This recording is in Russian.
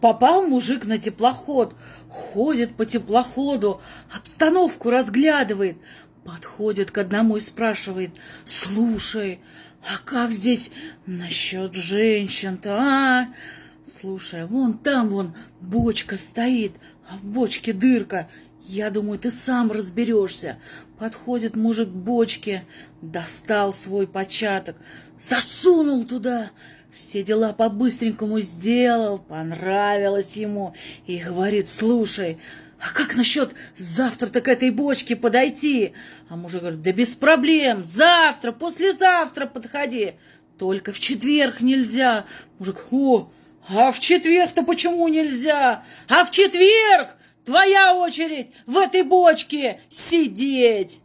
Попал мужик на теплоход, ходит по теплоходу, обстановку разглядывает, подходит к одному и спрашивает, «Слушай, а как здесь насчет женщин-то, а?» Слушай, вон там вон бочка стоит, а в бочке дырка. Я думаю, ты сам разберешься. Подходит мужик к бочке, достал свой початок, засунул туда, все дела по-быстренькому сделал, понравилось ему. И говорит, слушай, а как насчет завтра-то к этой бочке подойти? А мужик говорит, да без проблем, завтра, послезавтра подходи. Только в четверг нельзя. Мужик, о, а в четверг-то почему нельзя? А в четверг твоя очередь в этой бочке сидеть.